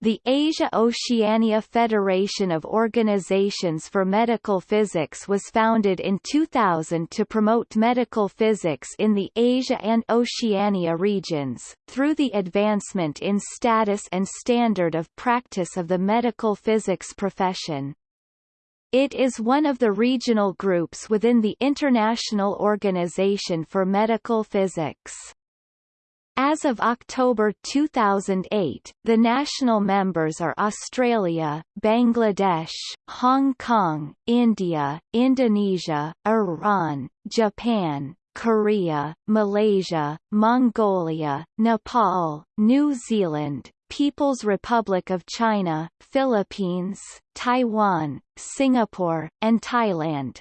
The Asia-Oceania Federation of Organizations for Medical Physics was founded in 2000 to promote medical physics in the Asia and Oceania regions, through the advancement in status and standard of practice of the medical physics profession. It is one of the regional groups within the International Organization for Medical Physics. As of October 2008, the national members are Australia, Bangladesh, Hong Kong, India, Indonesia, Iran, Japan, Korea, Malaysia, Mongolia, Nepal, New Zealand, People's Republic of China, Philippines, Taiwan, Singapore, and Thailand.